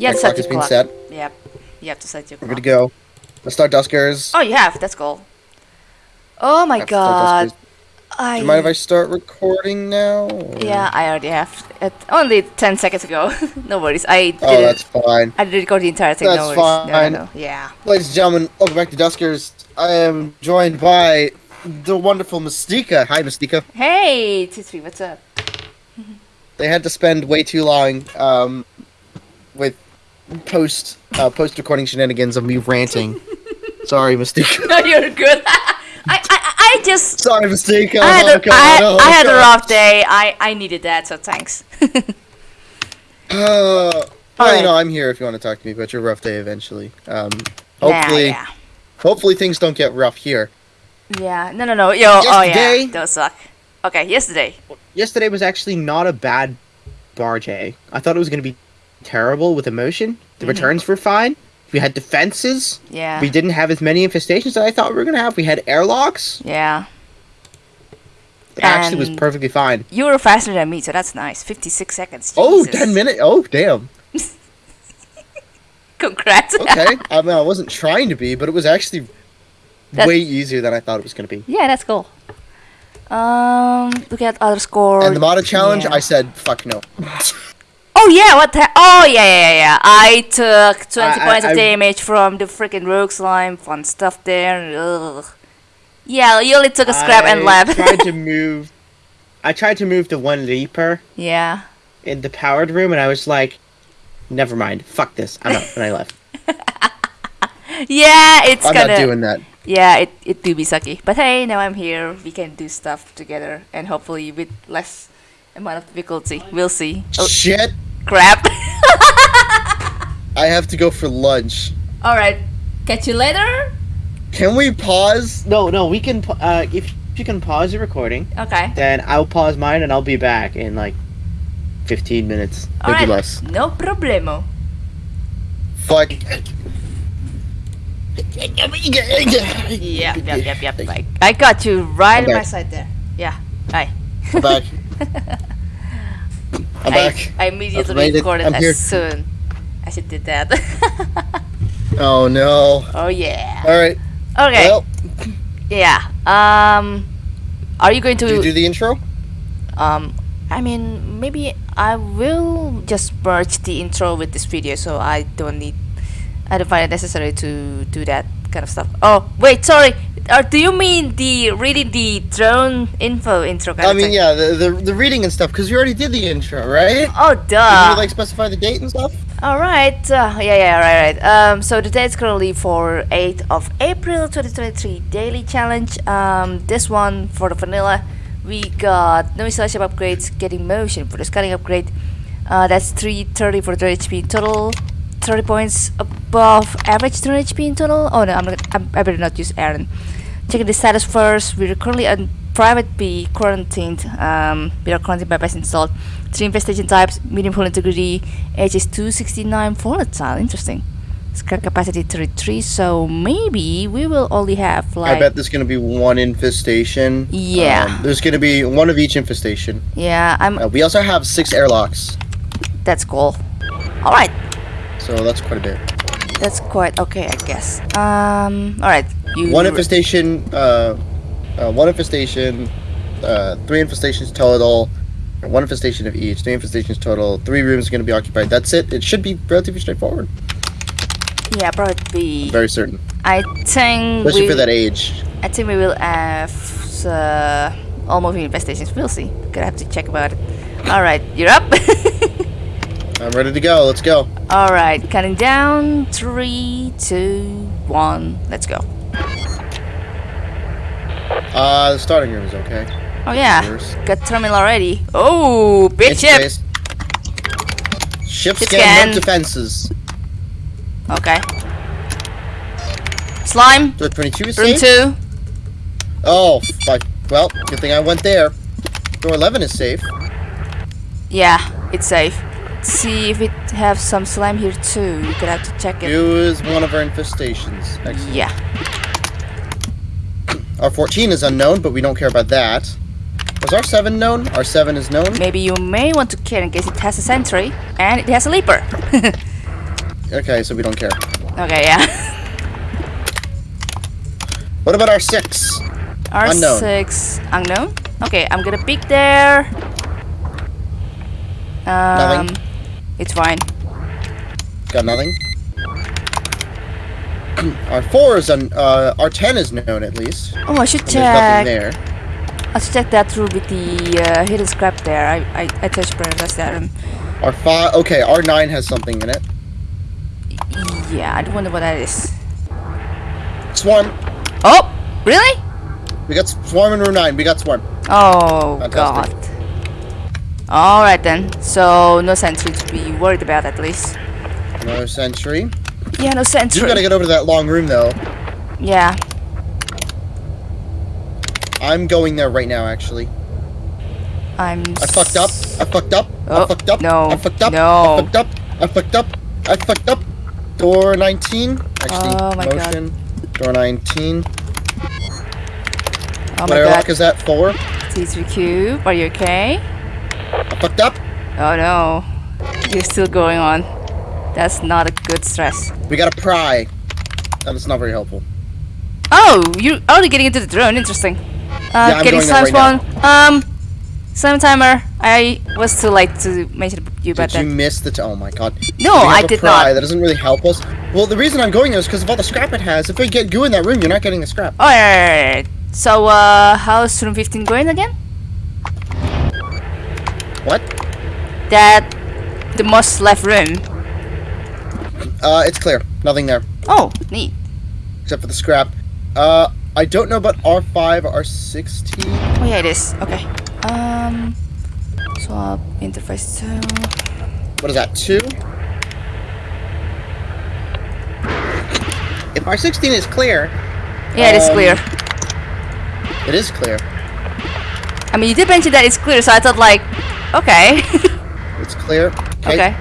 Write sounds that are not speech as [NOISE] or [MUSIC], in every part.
You have My to set clock been clock. set. Yep. You have to set your We're clock. good to go. Let's start Duskers. Oh, you have. That's cool. Oh my god. I. Do you mind if I start recording now? or- Yeah, I already have. It, only 10 seconds ago. [LAUGHS] no worries. I didn't. Oh, that's fine. I didn't record the entire thing. That's no worries. No, no, fine. no. Yeah. Ladies and gentlemen, welcome back to Duskers. I am joined by the wonderful Mystica. Hi, Mystica. Hey, T3, what's up? They had to spend way too long um, with post uh, post recording shenanigans of me ranting. Sorry, Mystica. [LAUGHS] No, you're good. [LAUGHS] I, I, I just. Sorry, Mystica. I had, Oh, a, God, I, oh, I had a rough day. I, I needed that, so thanks. [LAUGHS] Uh, well, you know, I'm here if you want to talk to me about your rough day eventually. Um, hopefully, yeah. hopefully things don't get rough here. Yeah, no, no, no. Yo, oh Yesterday- yeah, those suck. Okay, yesterday. yesterday was actually not a bad barge A. I thought it was going to be terrible with emotion. The Mhm. returns were fine. We had defenses. Yeah. We didn't have as many infestations as I thought we were going to have. We had airlocks. Yeah. It actually was perfectly fine. You were faster than me, so that's nice. 56 seconds. Oh, Jesus. 10 minutes. Oh, damn. [LAUGHS] Congrats. Okay. [LAUGHS] I mean, I wasn't trying to be, but it was actually That- way easier than I thought it was going to be. yeah, that's cool. Um, look at other scores. And the Mata challenge, yeah. I said, fuck no. [LAUGHS] Oh yeah, what the? Oh yeah, yeah, yeah, yeah. I took 20 I- I- points of I- damage from the freaking rogue slime. Fun stuff there. Ugh. Yeah, you only took a scrap and left. I tried to [LAUGHS] move. I tried to move the one leaper yeah. in the powered room, and I was like, "Never mind. Fuck this. I'm out." And I left. [LAUGHS] Yeah, it's I'm gonna. not doing that. Yeah, it it do be sucky. But hey, now I'm here. We can do stuff together, and hopefully with less amount of difficulty. We'll see. Oh Shit. Crap! [LAUGHS] I have to go for lunch. All right, catch you later. Can we pause? No, no. We can. Uh, if you can pause the recording, Okay. then I'll pause mine, and I'll be back in like 15 minutes. All Maybe right. less. No problemo. Fuck. Yep, yep, yep, yep. I, [LAUGHS] I got you right I'm on my back. side there. Yeah. Hi. I'm back. [LAUGHS] I'm back. I immediately made it. recorded as here. soon as it did that. [LAUGHS] Oh no. oh yeah. Alright. Okay. Well, yeah. Um, are you going to? do you do the intro? Um, I mean, maybe I will just merge the intro with this video, so I don't need. I don't find it necessary to do that kind of stuff. Oh wait, sorry. Or do you mean the reading the drone info intro kind I of mean, thing? yeah, the, the the reading and stuff, because you already did the intro, right? Oh Did duh. you like specify the date and stuff? All right. Uh, yeah, yeah, right, right. Um, so the date is currently for 8th of April 2023 daily challenge. Um, this one for the vanilla, we got no installation upgrades, getting motion for the scanning upgrade. Uh, that's 330 for 3 HP total. 30 points above average 3 HP in total. Oh no, I'm not, I'm, I better not use Aaron. Checking the status first. We're currently on private B quarantined. Um, we are quarantined by best installed. Three infestation types, medium hull integrity, age is 269 volatile. Interesting. Scrap capacity 33, so maybe we will only have like. I bet there's gonna be one infestation. Yeah. Um, there's gonna be one of each infestation. Yeah, I'm. Uh, we also have six airlocks, That's cool. Alright, so that's quite a bit. that's quite okay, I guess. Um, alright. You. One infestation, uh, uh, one infestation, uh, three infestations total, one infestation of each, three infestations total, three rooms are going to be occupied. That's it. It should be relatively straightforward. Yeah, probably. I'm very certain, I think. especially we, for that age. I think we will have uh, all moving infestations. We'll see. Gonna have to check about it. Alright, you're up. [LAUGHS] I'm ready to go. Let's go. Alright, counting down. Three, two, one. Let's go. Uh, the starting room is okay. Oh yeah, Yours. got terminal already. Oh, big ship. Ship scan, defenses. Okay. Slime. So 22 is Room safe? two. Oh, fuck. Well, good thing I went there. Door 11 is safe. Yeah, it's safe. See if it have some slime here too. You could have to check it. Is one of our infestations. Excellent. Yeah. Our 14 is unknown, but we don't care about that. Was our 7 known? Our 7 is known. Maybe you may want to care in case it has a sentry and it has a leaper. [LAUGHS] Okay, so we don't care. Okay, yeah. [LAUGHS] What about our six? Unknown. R6 unknown. Okay, I'm gonna pick there. Um, Nothing. It's fine. Got nothing. [CLEARS THROAT] our four is un, uh, our ten is known at least. Oh, I should And check. there. I should check that through with the uh, hidden scrap there. I I, I touched press that. Um, Our five. Okay, our nine has something in it. yeah, I don't wonder what that is. Swarm. Oh, really? We got swarm in room nine. We got swarm. Oh Fantastic. god. All right then. So no sentry to be worried about at least. No sentry. Yeah, no sentry. You gotta get over to that long room though. yeah. I'm going there right now. Actually, I'm. I fucked up. I fucked up. Oh, I fucked up. no, I fucked up. no. I fucked up. I fucked up. I fucked up. Door 19. Actually, Oh my God. motion. Door 19. Oh what my airlock god. is that? Four. T3 cube. Are you okay? I fucked up. Oh no. You're still going on. That's not a good stress. We got to pry. That is not very helpful. Oh, you're already getting into the drone. Interesting. Uh, I'm getting slime right spawn. Um, slime timer. I was too late to mention you about Did you that. miss the? T- oh my god. No, I did pry. not. That doesn't really help us. Well, the reason I'm going there is because of all the scrap it has. If we get goo in that room, you're not getting the scrap. Oh, yeah, yeah, yeah, yeah. So, uh, how's room 15 going again? What? That the most left room. Uh, it's clear. Nothing there Oh, neat. except for the scrap. Uh, I don't know about R5, R16. Oh yeah, it is. Okay. Um, swap interface two. What is that? Two. If R16 is clear, Yeah, it is Um, clear. it is clear. I mean, you did mention that it's clear, so I thought like, okay, [LAUGHS] It's clear. okay.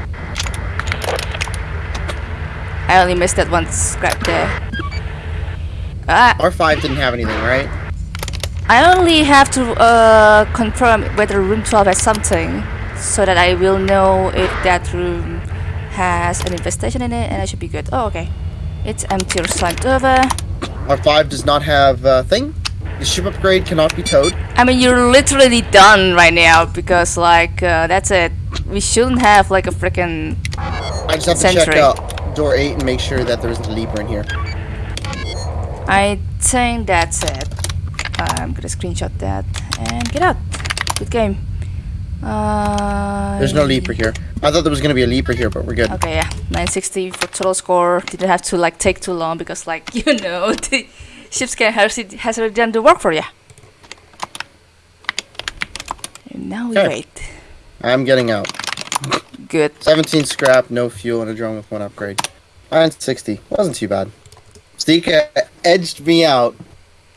I only missed that one scrap there. Ah, R5 didn't have anything, right? I only have to uh, confirm whether room 12 has something, so that I will know if that room has an infestation in it, and I should be good. Oh, okay. It's empty or slimed over. R5 does not have a thing. The ship upgrade cannot be towed. I mean, you're literally done right now because, like, uh, that's it. We shouldn't have like a freaking. I just have to check out door 8 and make sure that there isn't a leaper in here. I think that's it. I'm gonna screenshot that and get out. Good game. Uh, There's no leaper here. I thought there was going to be a leaper here, but we're good. Okay, yeah, 960 for total score. Didn't have to like take too long because, like, [LAUGHS] you know, [LAUGHS] the ship scan has has already done the work for you. And now we Okay. wait. I'm getting out. Good. 17 scrap, no fuel, and a drone with one upgrade. 960. Wasn't too bad. Stika edged me out.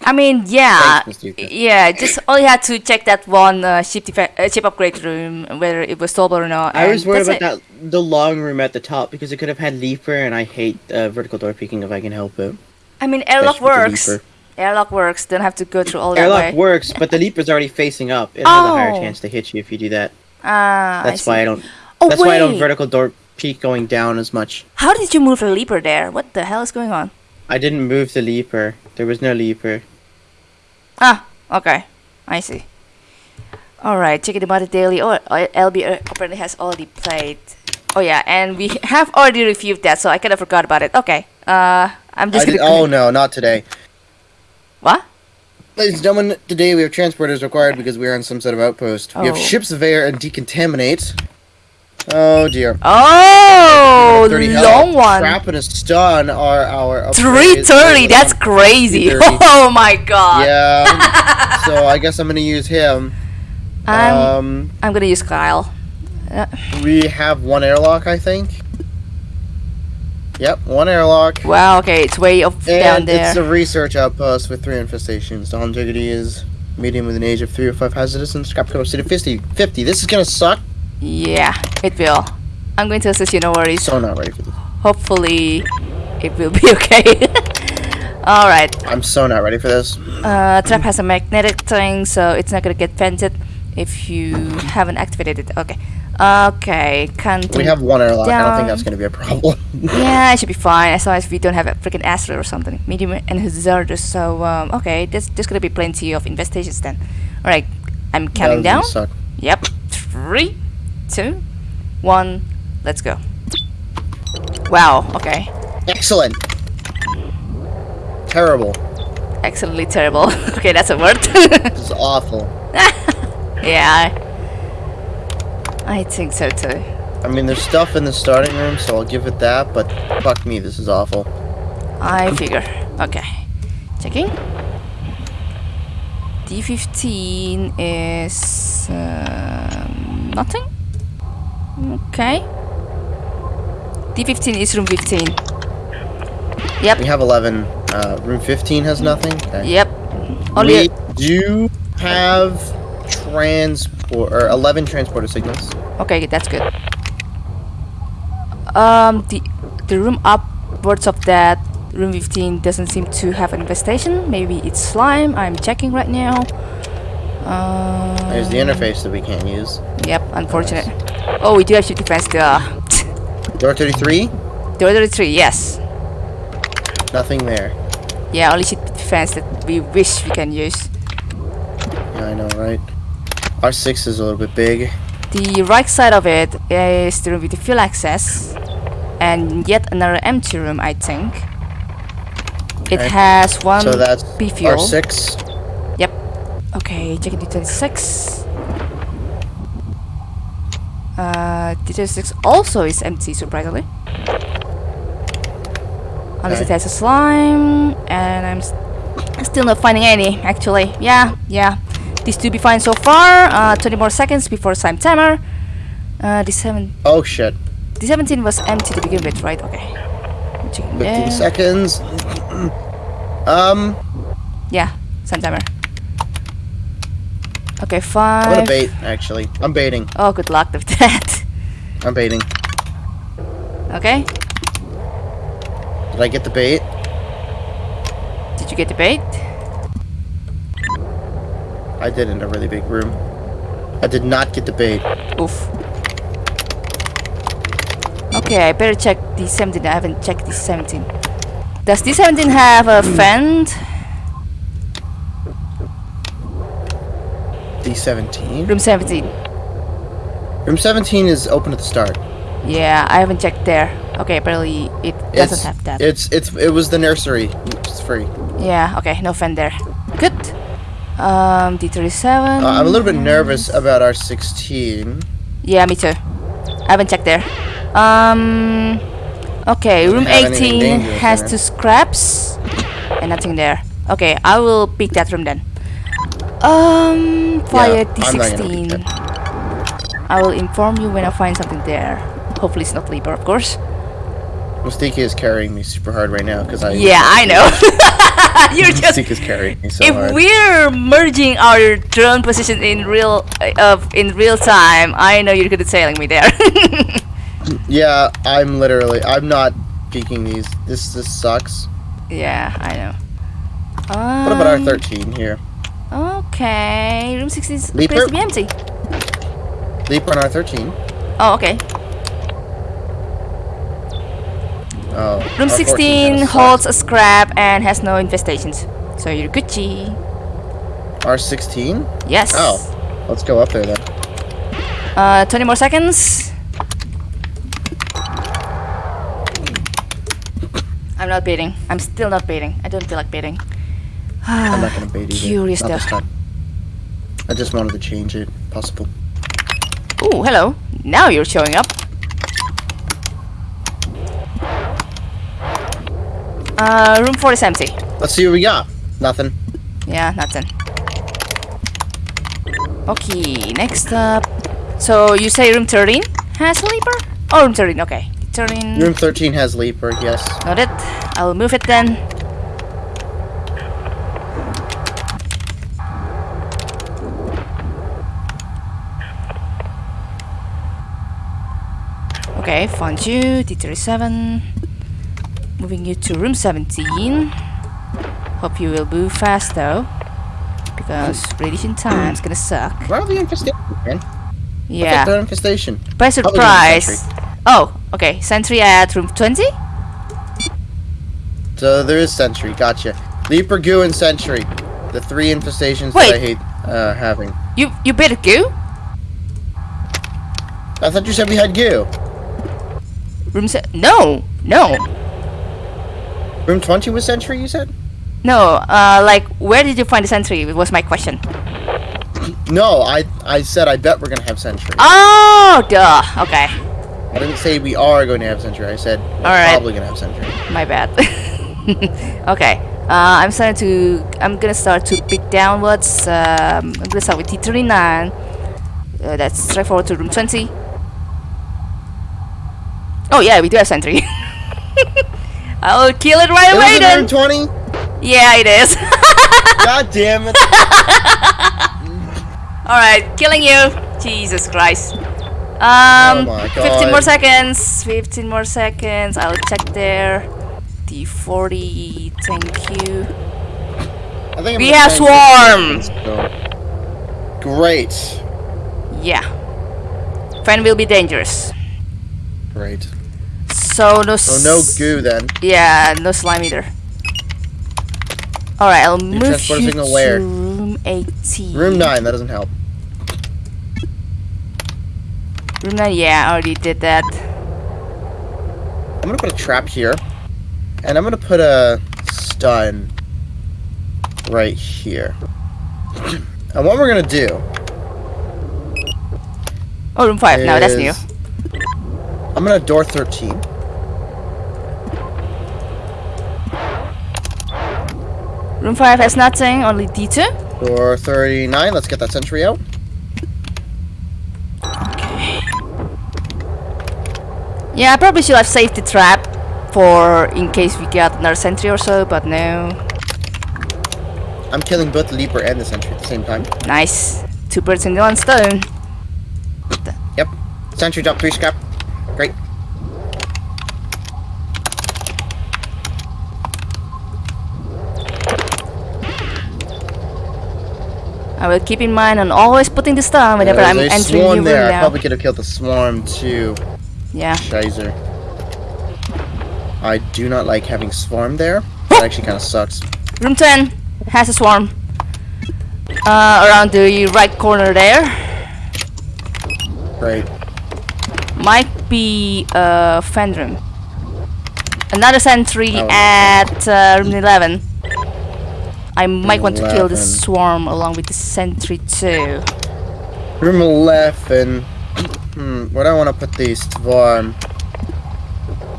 I mean, yeah, yeah. Just only had to check that one uh, ship uh, ship upgrade room whether it was stable or not. I was worried about it. that the long room at the top because it could have had leaper, and I hate uh, vertical door peeking if I can help it. I mean, airlock Especially with the works. Airlock works. Don't have to go through all that Airlock works, but the leaper's already facing up. It has a higher Oh. chance to hit you if you do that. Ah, That's I why. I don't. Oh that's wait. why I don't vertical door peek going down as much. How did you move the leaper there? What the hell is going on? I didn't move the leaper. There was no leaper. Ah, okay. I see. Alright, checking about the daily. Oh, uh, LB uh, apparently has already played. Oh yeah, and we [LAUGHS] have already reviewed that, so I kind of forgot about it. Okay. Uh, I'm just did, gonna. oh no, not today. What? Ladies and gentlemen, today we have transporters required because we are on some sort of outpost. We have Oh. ships of air and decontaminate. Oh dear. Oh, long one. Trap and a stun are our. Three thirty. That's crazy. 330. [LAUGHS] Oh my god. Yeah. [LAUGHS] so I guess I'm gonna use him. I'm Um, I'm gonna use Kyle. we have one airlock, I think. Yep, one airlock. Wow. Okay, it's way up down And there. it's a research outpost with three infestations. The longevity is medium with an age of 3 or 5 hazardous and scrap capacity of 50. 50. This is gonna suck. Yeah, it will. I'm going to assist you. No worries. So not ready for this. Hopefully, it will be [LAUGHS] okay. All right. I'm so not ready for this. Uh, trap has a magnetic thing, so it's not gonna get vented if you haven't activated it. Okay. Okay, can't. We have one airlock. I don't down. think that's going to be a problem. [LAUGHS] Yeah, it should be fine as long as we don't have a freaking Astro or something. Medium and hazardous. So um, okay, there's there's gonna be plenty of infestations then. All right, I'm counting down. suck. Yep. Three, two, one. Let's go. Wow. Okay. Excellent. Terrible. Excellently terrible. [LAUGHS] okay, that's a word. [LAUGHS] This is awful. yeah. I, think so too. I mean, there's stuff in the starting room, so I'll give it that. But fuck me, this is awful. I figure. Okay. Checking. D15 is um, nothing. Okay. D15 is room 15. Yep. We have 11. Uh, room 15 has nothing. Okay. Yep. Only we do have transport or 11 transporter signals. okay. That's good. Um, the the room upwards of that room 15 doesn't seem to have an infestation. Maybe it's slime. I'm checking right now. Uh, There's the interface that we can't use. Yep, unfortunate. Oh, we do have shift defense. [LAUGHS] Door 33, Door 33, yes. nothing there. Yeah, only ship defense that we wish we can use. Yeah, I know, right? R6 is a little bit big. The right side of it is the room with the fuel access, and yet another empty room, I think. It Okay. has one So that's B fuel. R6. Yep. Okay, checking D26. Uh, D26 also is empty, surprisingly. Unless it has a slime, and I'm s- still not finding any, actually. Yeah, yeah. These two be fine so far. Uh, 20 more seconds before slime timer. Uh, D7, Oh shit. The 17 was empty to begin with, right? Okay. 15 there. seconds. um, Yeah, slime timer. Okay, fine. I'm gonna bait, actually. I'm baiting. Oh, good luck with that. I'm baiting. Okay, Did I get the bait? did you get the bait? I did in a really big room. I did not get the bait. Oof. Okay, I better check the 17. I haven't checked the 17. Does the 17 have a hmm. vent? D17. Room 17. Room 17 is open at the start. Yeah, I haven't checked there. Okay, apparently it doesn't It's, have that. it's it's it was the nursery. It's free. yeah, okay, no vent there. Good. Um, D37. Uh, I'm a little bit nervous about our 16. Yeah, me too. I haven't checked there. Um. Okay, room 18 has two scraps and nothing there. Okay, I will pick that room then. Um, fire Yeah, I'm not gonna D16. I will inform you when I find something there. Hopefully it's not Libra, of course. Mustika is carrying me super hard right now because I. Yeah, I know. [LAUGHS] [LAUGHS] You're just Mustika's carrying me so if hard. we're merging our drone position in real uh, in real time, I know you're good at sailing me there. [LAUGHS] Yeah, I'm literally. I'm not peeking these. This this sucks. yeah, I know. What about our Um, 13 here? Okay, room 16 is- Leaper? to be empty. Leap on our 13. Oh, okay. Oh. Room our 14 16 holds a scrap and has no infestations. So you're Gucci. sucks. Our 16. Yes. Oh, let's go up there then. Uh, 20 more seconds. I'm not baiting. I'm still not baiting. I don't feel like baiting. I'm not [SIGHS] gonna bait either. Curious not though. I just wanted to change it. Possible. Oh, hello. Now you're showing up. Uh, room 4 is empty. Let's see what we got. Nothing. Yeah, nothing. Okay, next up. So you say room 13 has leaper? Oh, room 13, okay. 13. Room 13 has leaper. Yes. Noted. I will move it then. Okay, found you. D37. Moving you to room 17. Hope you will move fast though. Because radiation is gonna suck. Where are the infestations, man? Yeah. Third infestation. By surprise. Oh, okay. Sentry at room 20? So there is sentry. Gotcha. Leaper, goo, and sentry. The three infestations Wait. that I hate uh, having. You you better goo? I thought you said we had goo. Room se- No, no. Room 20 was sentry, you said? No, uh, like, where did you find the sentry? It was my question. [CLEARS THROAT] No, I I said I bet we're gonna have sentry. Oh, duh. Okay, I didn't say we are going to have sentry. I said we're probably gonna have sentry. my bad. [LAUGHS] okay, uh, I'm starting to. I'm gonna start to pick downwards. Um, I'm gonna start with T39. Uh, that's straight forward to room 20. Oh yeah, we do have sentry. [LAUGHS] I'll kill it right It away then. in room 20. Yeah, it is. [LAUGHS] God damn it! [LAUGHS] Alright, killing you. Jesus Christ. Oh Um, my 15 more seconds. 15 more seconds. I'll check there. D40, thank you. I think I'm We have swarm. so- Great. Yeah. Friend will be dangerous. Great. So no. So no goo then. Yeah, no slime either. Alright, I'll move transport you to where? room 18. Room 9, that doesn't help. Room 9, yeah, I already did that. I'm gonna put a trap here. And I'm gonna put a stun right here. [CLEARS THROAT] And what we're gonna do Oh, room 5, no, that's new. I'm gonna door 13. Room 5 has nothing, only D2. Door 39, let's get that sentry out. Yeah, I probably should have saved the trap for in case we get another sentry or so, but no. I'm killing both the leaper and the sentry at the same time. Nice. Two birds in one stone. Yep. Sentry drop 3 scrap. Great. I will keep in mind on always putting the stun whenever There's I'm a entering swarm new there. room I probably could have killed the swarm too. Yeah. Shizer. I do not like having swarm there. That actually kind of sucks. Room 10 has a swarm. Uh, around the right corner there. Great. Might be uh, room. Another sentry Oh. at uh, room 11. I might want to kill the swarm along with the sentry too. Room 11. Hmm, where do I want to put the swarm?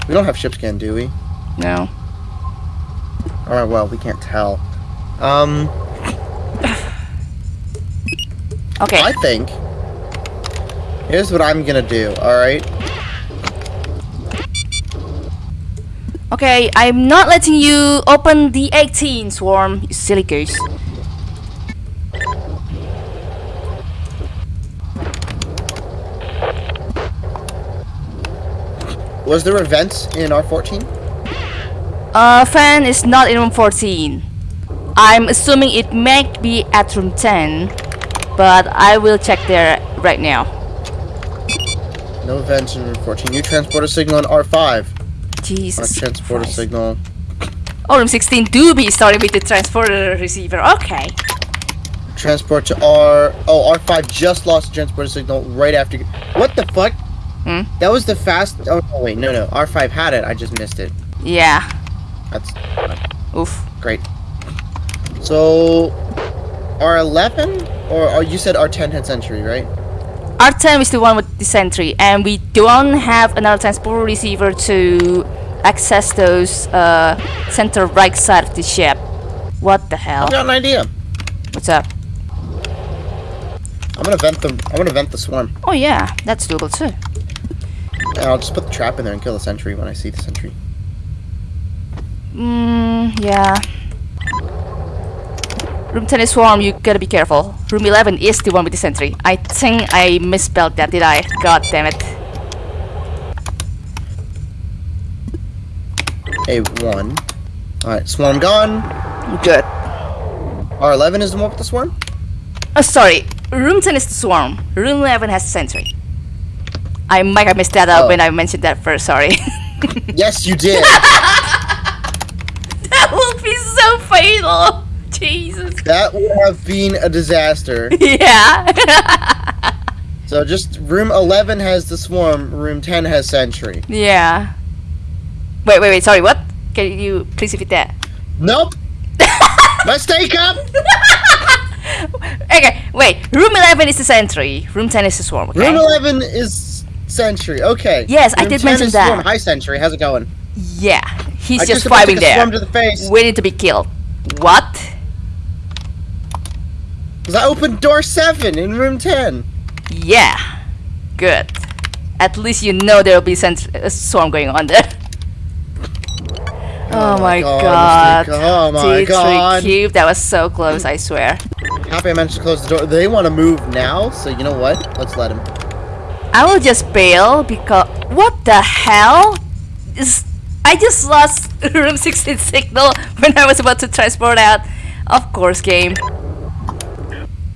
We don't have ship scan, do we? No. Alright, well, we can't tell. Um, Okay. I think. Here's what I'm gonna do, alright? Okay, I'm not letting you open the 18 swarm, you silly goose. Was there events in R14? Uh, fan is not in room 14. I'm assuming it might be at room 10, but I will check there right now. No events in room 14. New transporter signal in R5. Jesus. transporter Christ. signal. Oh, room 16 do be starting with the transporter receiver. Okay. Transport to R. Oh, R5 just lost the transporter signal right after. What the fuck? Hmm? That was the fast. Oh, no, wait, no, no. R5 had it. I just missed it. Yeah. That's Oof. great. So, R11? Or, or you said R10 had sentry, right? R10 is the one with the sentry, and we don't have another transport receiver to access those uh, center right side of the ship. What the hell? I've got an idea. What's up? I'm gonna vent the. I'm gonna vent the swarm. Oh yeah, that's doable too. And I'll just put the trap in there and kill the sentry when I see the sentry. Mm, yeah. Room 10 is swarm, you gotta be careful. Room 11 is the one with the sentry. I think I misspelled that, did I? God damn it. A1. Alright, swarm gone. Good. R11 is the one with the swarm? Oh, sorry. room 10 is the swarm. Room 11 has sentry. I might have messed that up Oh. when I mentioned that first, sorry. [LAUGHS] Yes, you did. [LAUGHS] that would be so fatal! [LAUGHS] Jesus. that would have been a disaster. [LAUGHS] Yeah. So just room 11 has the swarm, room 10 has sentry. yeah. Wait, wait, wait, sorry, what? Can you please repeat that? Nope. [LAUGHS] Mistake up. Okay, wait. Room 11 is the sentry. Room 10 is the swarm, okay? Room 11 is sentry. Okay. Yes, I did 10 mention that. Swarm. Hi, sentry. How's it going? Yeah, he's I just about vibing Swarm there, to the face. waiting to be killed. What? Cause I opened door seven in room 10. Yeah, good. At least you know there will be a uh, swarm going on there. Oh, oh my god. Mistake. Oh my T3 god. cube, that was so close, I swear. Happy I managed to close the door. They want to move now, so you know what? Let's let them. I will just bail because what the hell? Is I just lost [LAUGHS] room 16 signal when I was about to transport out. Of course, game.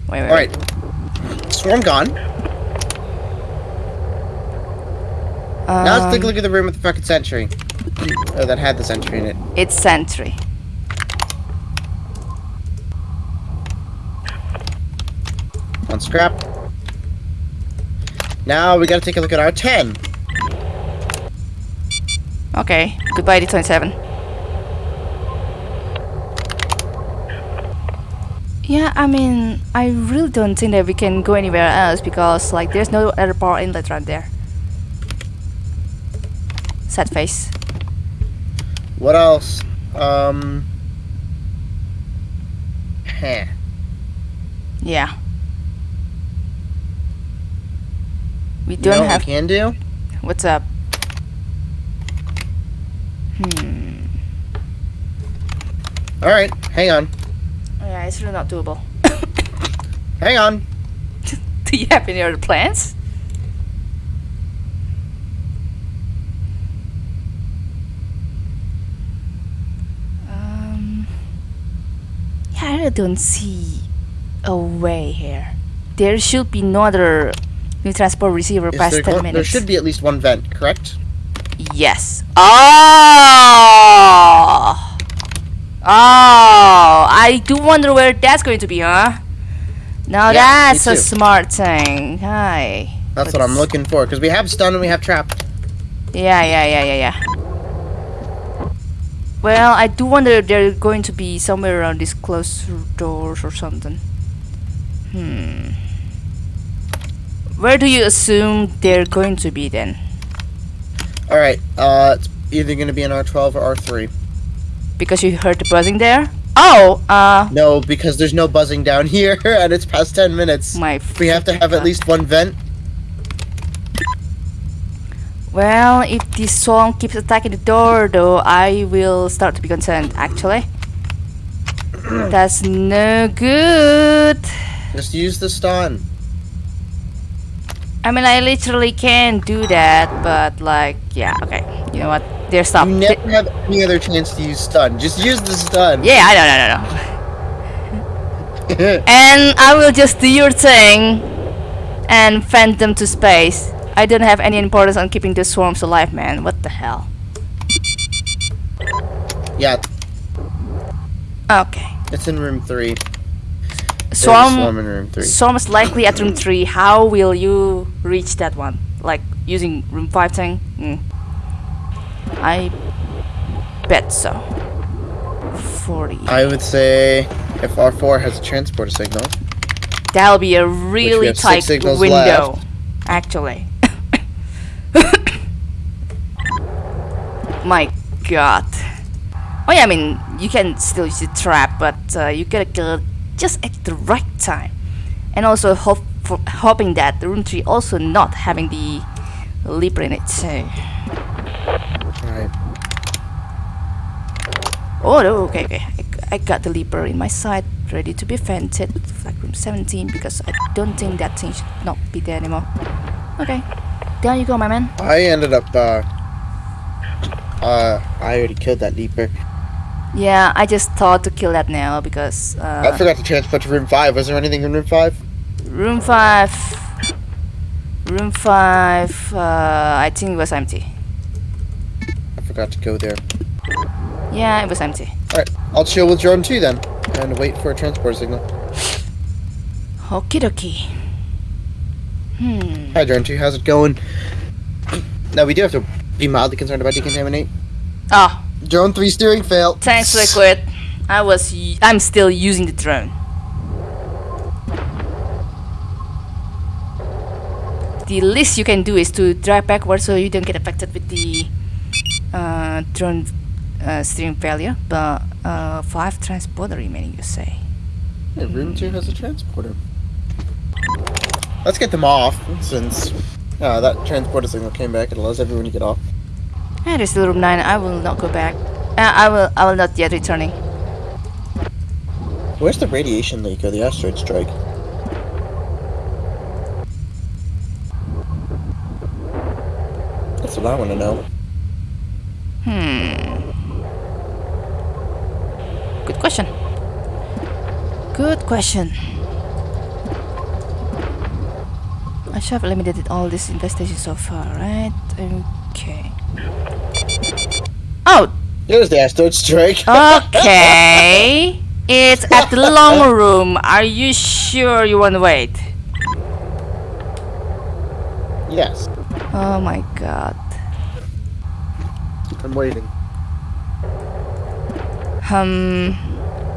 Wait, wait, All right. Swarm gone. Um, now let's take a look at the room with the fucking sentry. Oh, that had the sentry in it. It's sentry. On scrap. Now we gotta take a look at our 10. Okay, goodbye D27. Yeah, I mean, I really don't think that we can go anywhere else because, like, there's no other power inlet right there. Sad face. What else? Um. Heh. Yeah. We don't know what have. we can do? What's up? Hmm. Alright, hang on. Yeah, it's really not doable. [LAUGHS] Hang on. Do you have any other plans? Um, yeah, I really don't see a way here. There should be no other new transport receiver Is past there, 10 minutes. there should be at least one vent, correct? Yes. Oh! Oh! I do wonder where that's going to be, huh? Now Yeah, that's a smart thing. Hi. That's what I'm looking for, because we have stun and we have trap. Yeah, yeah, yeah, yeah, yeah. Well, I do wonder if they're going to be somewhere around these closed doors or something. Hmm. Where do you assume they're going to be then? Alright, uh, it's either going to be an R12 or R3. Because you heard the buzzing there? Oh, uh, No, because there's no buzzing down [LAUGHS] here, and it's past 10 minutes. my. We have to have at least one vent. Well, if this song keeps attacking the door, though, I will start to be concerned, actually. [CLEARS THROAT] That's no good. Just use the stun. I mean, I literally can do that, but, like, yeah, okay. You know what? They're stopped. You never have any other chance to use stun. Just use the stun. yeah, I know, no, no, no. [LAUGHS] And I will just do your thing and fend them to space. I don't have any importance on keeping the swarms alive, man. What the hell? yeah, Okay. it's in room 3. There's a Swarm. swarm in room 3. So most likely at room 3, how will you reach that one? Like using room 5 thing? Mm. I bet so. 40. I would say if R4 has a transporter signal. That'll be a really tight window, actually. [LAUGHS] My god. Oh yeah, I mean, you can still use the trap, but uh, you gotta kill it just at the right time. And also hope for, hoping that the room 3 also not having the leaper in it too. Right. Oh no, okay, okay. I, got the leaper in my sight, ready to be vented. Flag room 17, because I don't think that thing should not be there anymore. Okay, there you go, my man. I ended up, uh, uh, I already killed that leaper. Yeah, I just thought to kill that now because. I Uh, forgot to transport to room 5. Was there anything in room 5? Room 5. Room 5, uh, I think it was empty. I forgot to go there. Yeah, it was empty. Alright, I'll chill with drone 2 then. And wait for a transport signal. Okie dokie. Hmm. Hi drone 2, how's it going? Now we do have to be mildly concerned about decontaminate. Oh, Drone 3 steering fail. thanks, Liquid. I was. y- I'm still using the drone. The least you can do is to drive backwards so you don't get affected with the uh, drone uh, steering failure. But uh, five transporter remaining, you say? Yeah, room 2 has a transporter. Let's get them off, since uh, that transporter signal came back. It allows everyone to get off. There's still room nine. I will not go back. Uh, I will. I will not yet returning. Where's the radiation leak or the asteroid strike? That's what I want to know. Hmm. Good question. Good question. I should have eliminated all this infestation so far, right? Okay. Oh, There's the asteroid strike. okay. [LAUGHS] it's at the long room. Are you sure you want to wait? yes, Oh my god. I'm waiting. Um,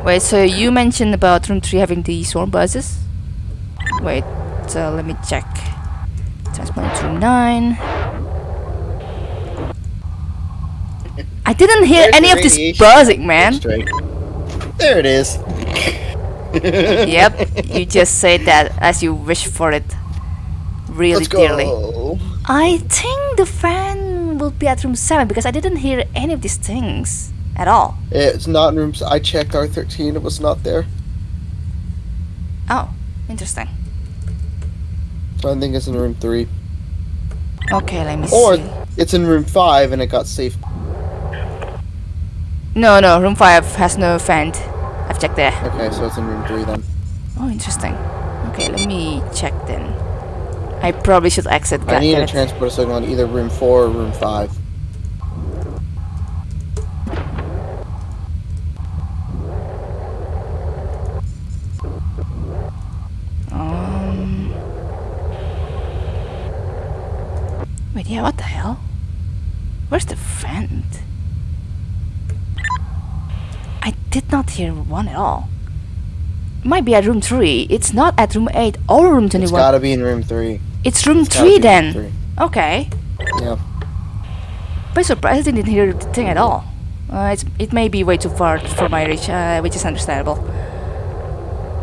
wait. So you mentioned about room three having the swarm buses. Wait. So let me check. Transport to room nine. I didn't hear There's any of this buzzing, man. There it is. yep, [LAUGHS] you just said that as you wish for it really Let's dearly. go. I think the fan will be at room seven because I didn't hear any of these things at all. It's not in room. I checked R13. It was not there. Oh, interesting. So I think it's in room three, Okay, let me or see. Or it's in room five and it got safe. No, no, room 5 has no fan. I've checked there. Okay, so it's in room three then. Oh, interesting. Okay, let me check then. I probably should exit. I need a it. transport signal in either room four or room five. Um. Wait, yeah, what the hell? Where's the vent? I did not hear one at all. Might be at room 3. It's not at room 8 or room 21. It's gotta be in room three. It's room It's 3 be in room then. three. Okay. Yeah. By surprise, I didn't hear the thing at all. Uh, it's, it may be way too far for my reach, uh, which is understandable.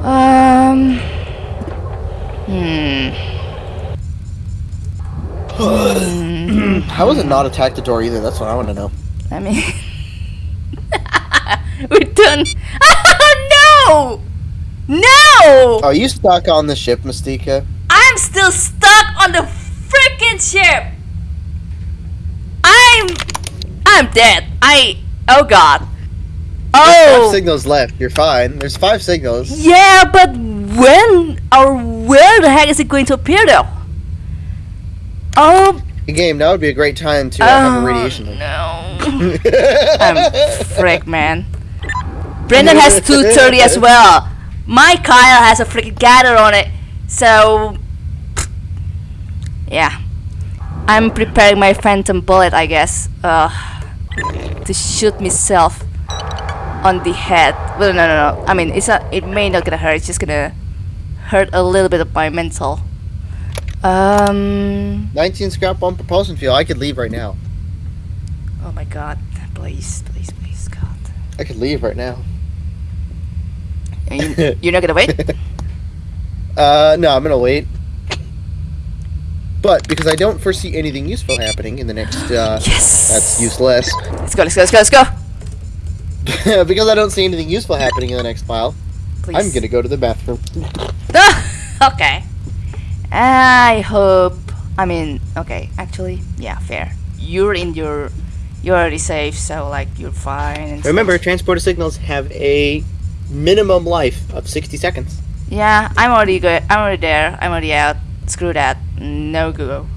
Um. Hmm. [CLEARS THROAT] How was it not attack the door either? That's what I want to know. I mean. [LAUGHS] [LAUGHS] We're done. [LAUGHS] no! No! Are you stuck on the ship, Mystica? I'm still stuck on the freaking ship! I'm. I'm dead. I. Oh god. Five Oh! signals left. You're fine. There's five signals. Yeah, but when or where the heck is it going to appear though? Oh, The game. Now would be a great time to uh, have a oh, radiation no. [LAUGHS] I'm frick, man. Brendan has 230 as well. My Kyle has a freaking gather on it. So, yeah. I'm preparing my phantom bullet, I guess. Uh, to shoot myself on the head. Well, no, no, no. I mean, it's not. It may not gonna hurt. It's just gonna hurt a little bit of my mental. Um. 19 scrap on propulsion fuel. I could leave right now. Oh my God! Please, please, please, God. I could leave right now. You, you're not gonna wait? [LAUGHS] Uh, no, I'm gonna wait. But because I don't foresee anything useful happening in the next, uh, Yes. that's useless. Let's go. Let's go. Let's go. Let's go. [LAUGHS] because I don't see anything useful happening in the next mile, Please. I'm gonna go to the bathroom. [LAUGHS] okay. I hope. I mean, okay. Actually, yeah, fair. You're in your. You're already safe, so like you're fine. And Remember, stuff. transporter signals have a minimum life of 60 seconds. Yeah, I'm already good. I'm already there. I'm already out. Screw that. No go.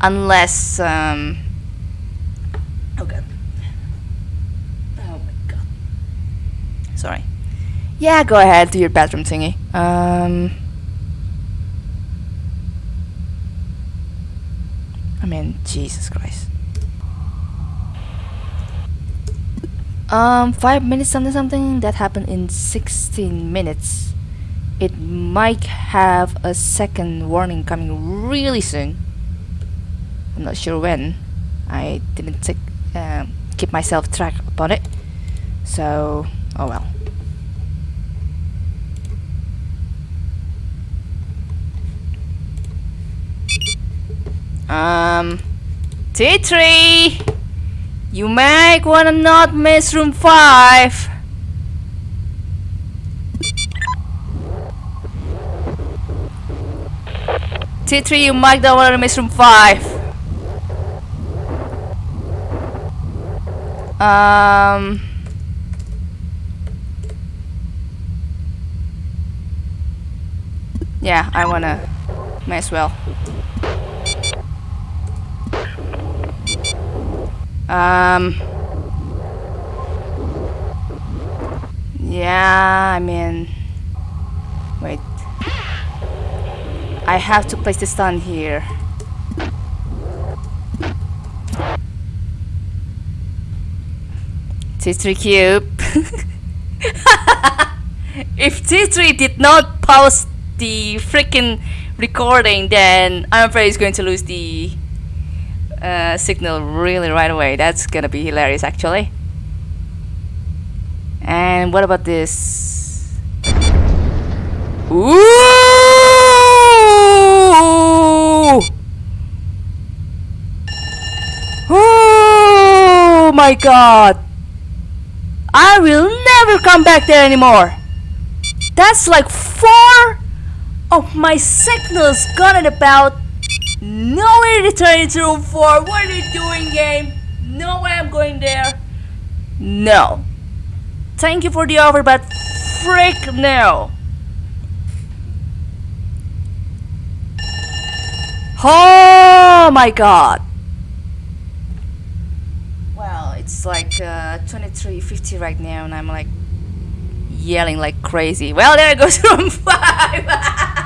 Unless um. Oh. Oh my god. Sorry. Yeah, go ahead. Do your bathroom thingy. Um. I mean, Jesus Christ. Um, five minutes something something that happened in 16 minutes. It might have a second warning coming really soon. I'm not sure when. I didn't take, um, keep myself track upon it. So, oh well. Um, T3! You might wanna not miss room 5! T3, you might not wanna miss room 5. Um... Yeah, I wanna... May as well. Um. Yeah, I mean. Wait. I have to place the stun here. T3 cube. [LAUGHS] if T3 did not pause the freaking recording, then I'm afraid he's going to lose the uh, signal really right away. That's gonna be hilarious actually. And what about this? Ooh! Oh my god! I will never come back there anymore! That's like four of my signals gone at about no way to turn into room 4. What are you doing, game? No way I'm going there. No. Thank you for the offer, but frick no. Oh my god. Well, it's like uh, 23.50 right now and I'm like yelling like crazy. Well, there goes [LAUGHS] room 5. [LAUGHS]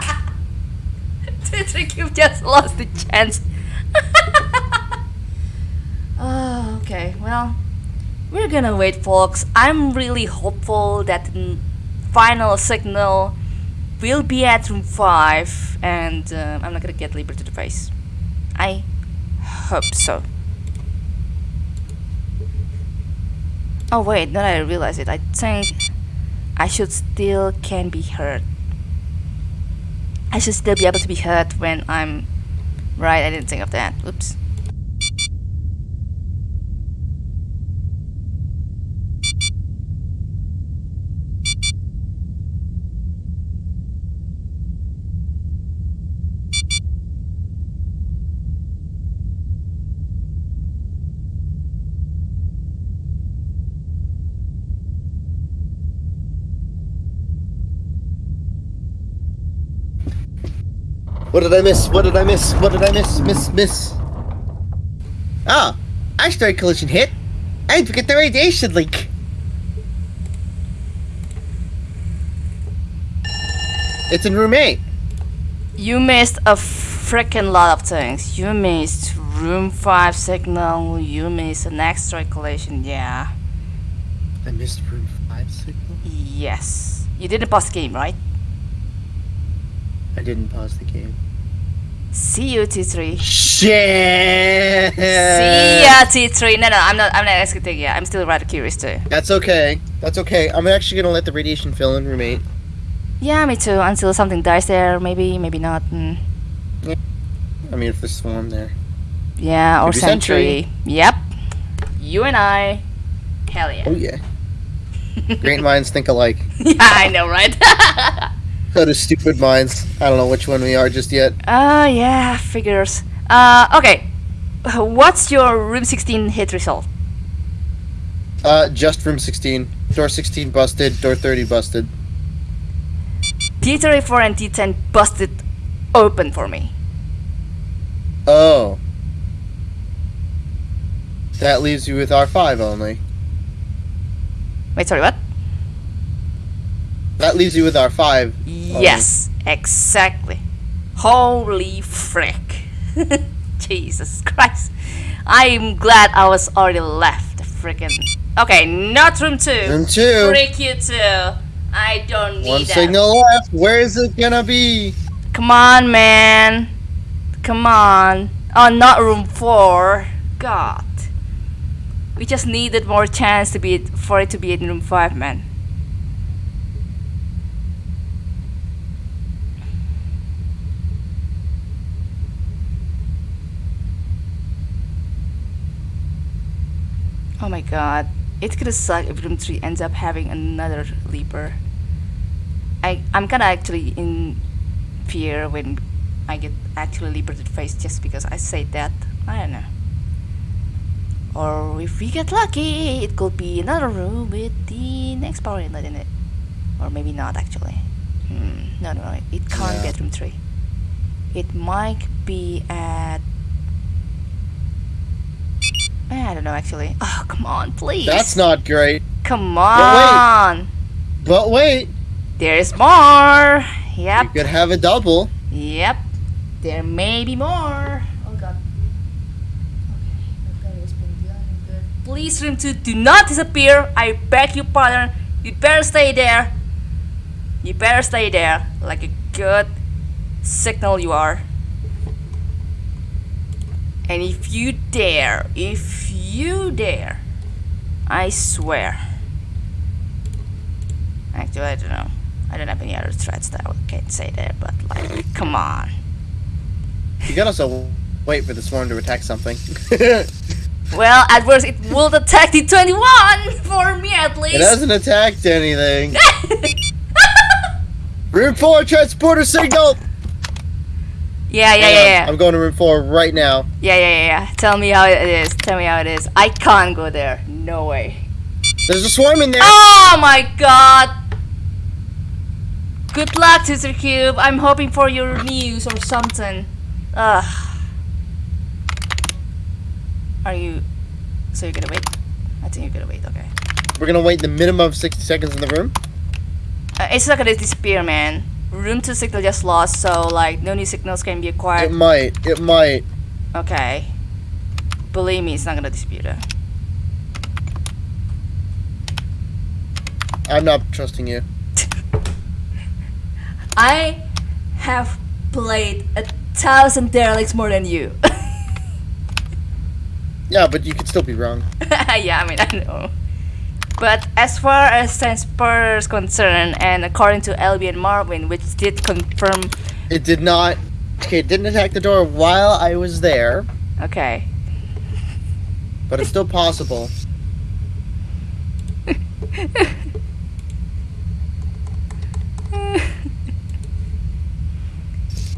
[LAUGHS] Cube just lost the chance. [LAUGHS] oh, okay, well, we're gonna wait, folks. I'm really hopeful that the final signal will be at room 5 and uh, I'm not gonna get Liberty the. I hope so. Oh wait, now I realize it, I think I should still can be heard. I should still be able to be heard when I'm... Right, I didn't think of that. Oops. What did I miss? What did I miss? What did I miss? Miss, miss. Ah, asteroid collision hit. And forget the radiation leak. It's in room 8. You missed a freaking lot of things. You missed room 5 signal, you missed an asteroid collision, yeah. I missed room 5 signal? Yes. You didn't pause the game, right? I didn't pause the game. See you, T3. Shit. See ya, T3. No, no, I'm not. I'm not asking yet. I'm still rather curious too. That's okay. That's okay. I'm actually gonna let the radiation fill in room eight. Yeah, me too. Until something dies there, maybe, maybe not. Mm. I mean, if there's swarm there. Yeah, or sentry. sentry. Yep. You and I. Hell yeah. Oh yeah. Great minds think alike. [LAUGHS] yeah, I know, right? [LAUGHS] So do stupid minds. I don't know which one we are just yet. Uh, yeah, figures. Uh, okay. What's your room 16 hit result? Uh, just room 16. Door 16 busted. Door 30 busted. D34 and T10 busted open for me. Oh. That leaves you with R5 only. Wait, sorry, what? That leaves you with our five. Yes, um, exactly. Holy frick. [LAUGHS] Jesus Christ. I'm glad I was already left. Freaking. Okay, not room two. Room two. Freak you too. I don't need One that. signal left. Where is it gonna be? Come on, man. Come on. Oh, not room four. God. We just needed more chance to be for it to be in room five, man. Oh my god. It's gonna suck if room 3 ends up having another leaper. I, I'm kinda actually in fear when I get actually liberated face just because I say that. I don't know. Or if we get lucky, it could be another room with the next power inlet in it. Or maybe not actually. Hmm, no, no, no, it can't be at room 3. It might be at. Eh, I don't know actually. Oh, come on, please. That's not great. Come wait. on. But wait, There's more. Yep. You could have a double. Yep. There may be more. Oh god. Please, room 2, do not disappear. I beg you, partner. You better stay there. You better stay there. Like a good signal you are. And if you dare, if you dare, I swear. Actually, I don't know. I don't have any other threats that I can't say there, but like, come on. You can also wait for the swarm to attack something. [LAUGHS] Well, at worst, it will attack the 21 for me at least. it hasn't attacked anything. [LAUGHS] room four transporter signal. Yeah, yeah, yeah, yeah. I'm going to room four right now. Yeah, yeah, yeah, yeah. Tell me how it is. Tell me how it is. I can't go there. No way. There's a swarm in there. Oh my god! Good luck, Sister Cube. I'm hoping for your news or something. Ugh. Are you. So you're gonna wait? I think you're gonna wait, okay. We're gonna wait the minimum of 60 seconds in the room. Uh, it's not gonna disappear, man. Room 2 signal just lost, so like no new signals can be acquired. It might. It might. Okay. Believe me, it's not gonna dispute it. I'm not trusting you. [LAUGHS] I have played a thousand derelicts more than you. [LAUGHS] Yeah, but you could still be wrong. [LAUGHS] yeah, I mean, I know. But as far as transporter is concerned, and according to LB and Marvin, which did confirm, It did not. Okay, it didn't attack the door while I was there, okay, but it's still possible. [LAUGHS]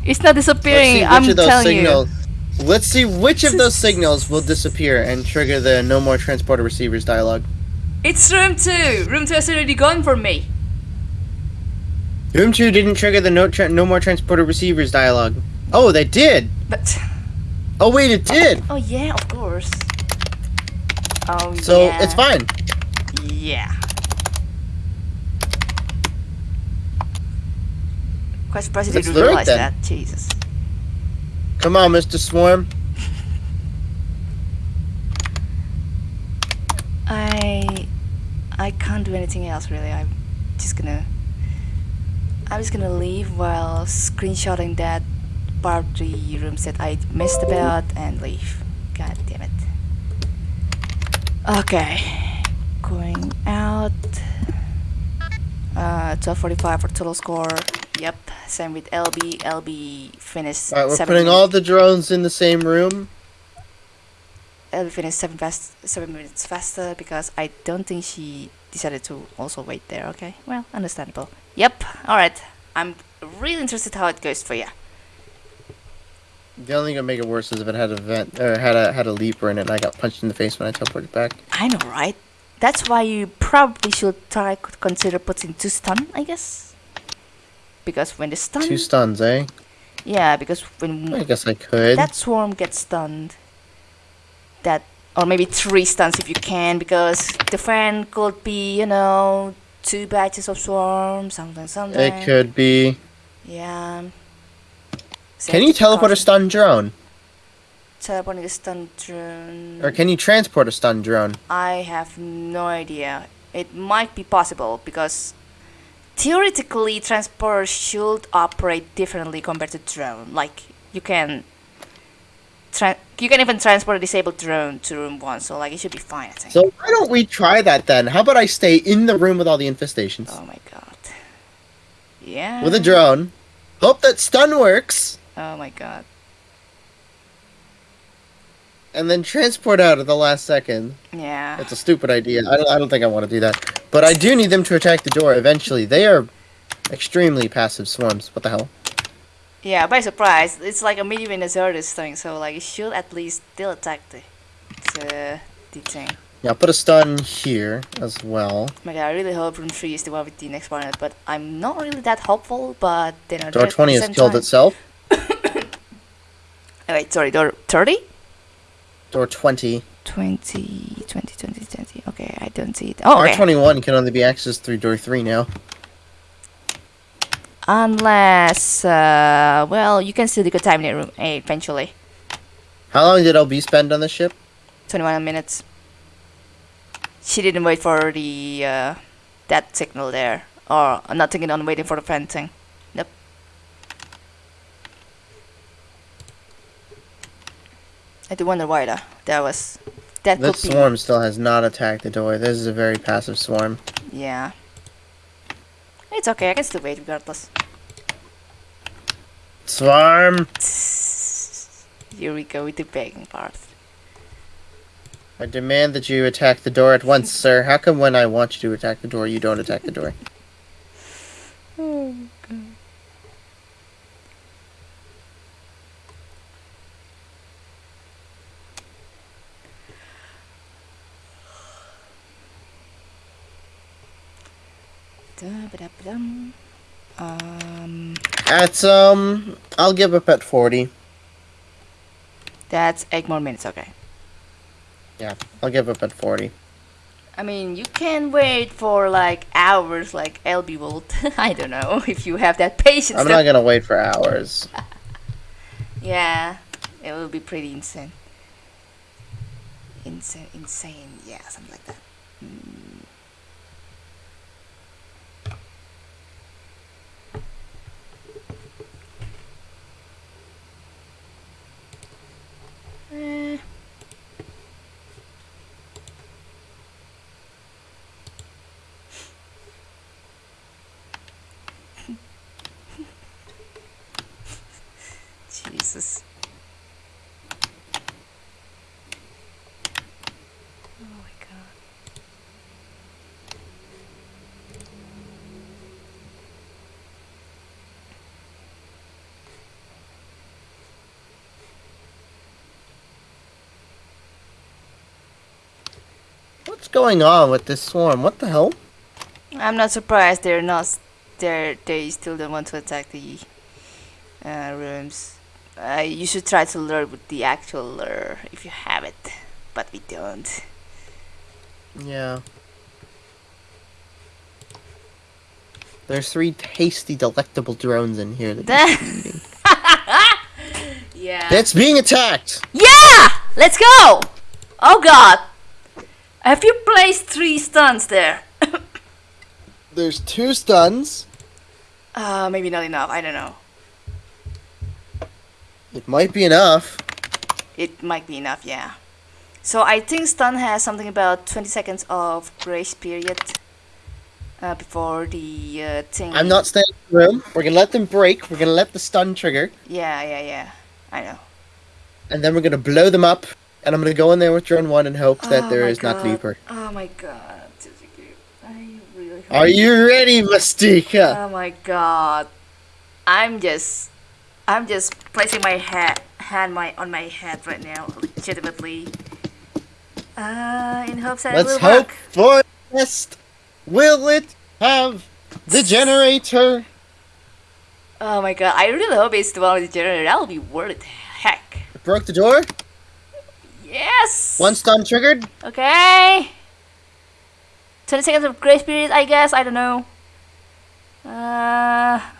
it's not Let's see disappearing. which I'm of those telling signals. Let's see which of those signals will disappear and trigger the no more transporter receivers dialogue. It's room two. Room two has already gone for me. Room two didn't trigger the no no more transporter receivers dialogue. Oh, they did. But Oh wait, it did. oh, oh yeah, of course. Oh So yeah. it's fine. Yeah. Quite surprised you Let's didn't realize that. Jesus. Come on, Mr. Swarm. I I can't do anything else really. I'm just gonna I'm just gonna leave while screenshotting that part of the rooms that I missed about and leave. God damn it. Okay. Going out. Uh 1245 for total score. Yep. Same with LB. LB finished Alright, we're seven putting all the drones in the same room. LB finished seven fast seven minutes faster because I don't think she decided to also wait there. Okay, well, understandable. Yep. All right. I'm really interested how it goes for you. The only thing that make it worse is if it had a vent or had a had a leaper in it and I got punched in the face when I teleported back. I know, right? That's why you probably should try consider putting two stun, I guess. because when the stun, Two stuns, eh? yeah, because when I guess I could. that swarm gets stunned, that or maybe three stuns if you can, because the fan could be you know two batches of swarm, something, something. It could be. Yeah. Can you teleport a stun drone? Teleporting a stun drone. Or can you transport a stun drone? I have no idea. It might be possible because theoretically transporter should operate differently compared to drone. Like you can you can even transport a disabled drone to room one, so like it should be fine. I think. So why don't we try that then? How about I stay in the room with all the infestations oh my god. Yeah. with a drone? Hope that stun works, Oh my god. and then transport out at the last second. Yeah. That's a stupid idea. I don't, I don't think I want to do that. But I do need them to attack the door eventually. They are extremely passive swarms. What the hell? Yeah, by surprise. It's like a medium in thing, so like it should at least still attack the the, the thing. Yeah, I'll put a stun here as well. Oh my god, I really hope room 3 is the one with the next planet, but I'm not really that hopeful, but then Door 20 has killed itself. Oh, [COUGHS] wait, sorry, door 30? Door 20. 20, 20, 20, 20. Okay, I don't see it. Oh, okay. R21 can only be accessed through door 3 now. Unless, uh, well, you can still decontaminate room eventually. How long did LB spend on the ship? 21 minutes. She didn't wait for the, uh, that signal there. Or, I'm not thinking on waiting for the fencing. Nope. I do wonder why though. That was, that This swarm still has not attacked the door. This is a very passive swarm. Yeah. It's okay, I can still wait regardless. Swarm! Here we go with the begging part. I demand that you attack the door at once, [LAUGHS] sir. How come when I want you to attack the door, you don't attack the door? [LAUGHS] Oh, God. [SIGHS] Um, At, um, I'll give up at 40. that's eight more minutes. Okay. Yeah, I'll give up at 40. I mean, you can wait for like hours, like LB will. [LAUGHS] I don't know if you have that patience. I'm though. not gonna wait for hours. [LAUGHS] Yeah, it will be pretty insane. Insane, insane. Yeah, something like that. Mm. Eh. Jesus. Oh my god. What's going on with this swarm? What the hell? I'm not surprised they're not. s- They're they still don't want to attack the uh, rooms. Uh, you should try to learn with the actual lure if you have it, but we don't. Yeah. There's three tasty, delectable drones in here. That should eating. [LAUGHS] yeah. it's being attacked! Yeah! Let's go! Oh god! Have you placed three stuns there? There's two stuns. Uh, maybe not enough. I don't know. It might be enough. It might be enough, yeah. So I think stun has something about 20 seconds of grace period uh, before the uh, thing. I'm not staying in the room. We're gonna let them break. We're gonna let the stun trigger. Yeah, yeah, yeah. I know. And then we're gonna blow them up. And I'm gonna go in there with drone one and hope that Oh there my is not God. Oh my god. I really Are you ready, Mystica? Oh my god. I'm just I'm just placing my hand my on my head right now, legitimately. Uh in hopes that Let's it will hope work. for the best. Will it have the generator? Oh my god, I really hope it's the one with the generator. That would be worth it. Heck. It Broke the door. Yes! One stun triggered. Okay. 20 seconds of grace period, I guess. I don't know. Uh.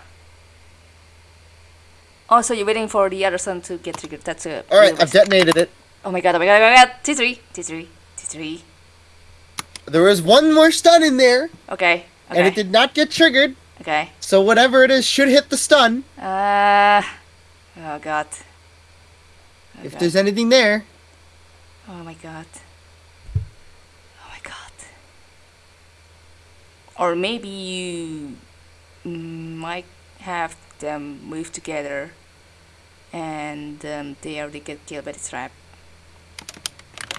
Also, you're waiting for the other stun to get triggered. That's a. All right, I've detonated it. Oh my god, oh my god, oh my god. T3, T3, T3. There was one more stun in there, Okay, and it did not get triggered. okay. So whatever it is should hit the stun. Uh. Oh god. Oh If god. there's anything there. Oh my god. Oh my god. Or maybe you might have them move together and um, they already get killed by the trap.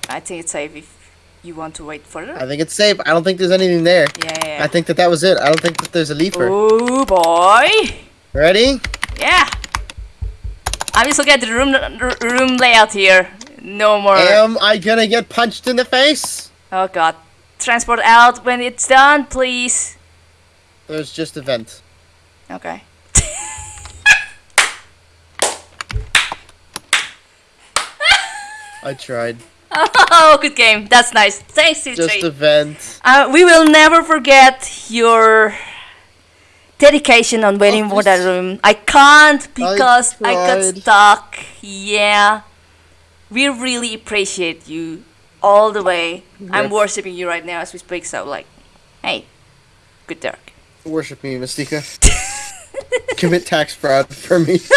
I think it's safe if you want to wait further. I think it's safe. I don't think there's anything there. yeah, yeah, yeah. I think that that was it. I don't think that there's a leaper. Oh boy! Ready? Yeah! I'm just looking at the room, room layout here. No more. Am I gonna get punched in the face? Oh god. Transport out when it's done, please. There's just a vent. Okay. I tried. Oh, good game. That's nice. Thanks, Just C3. a vent. Uh, we will never forget your dedication on waiting for that room. I can't because I, got stuck. Yeah. We really appreciate you all the way. I'm worshipping you right now as we speak, so like, hey, good work. Worship me, Mystica. [LAUGHS] Commit tax fraud for me. [LAUGHS]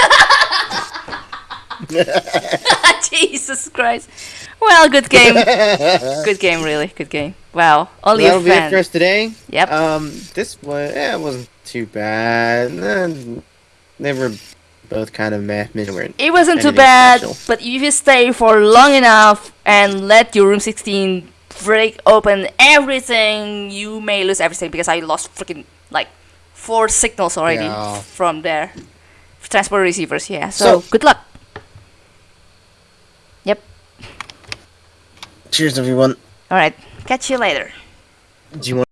[LAUGHS] Jesus Christ. Well, good game. [LAUGHS] good game, really. Good game. Wow. Only That'll a be it for us today. Yep. Um, this was it wasn't too bad. They were both kind of meh. It wasn't too bad, special. but if you stay for long enough and let your room 16 break open everything, you may lose everything because I lost freaking like four signals already Yeah. from there. Transport receivers, yeah. So, So- good luck. Cheers, everyone. Alright. Catch you later. Do you want?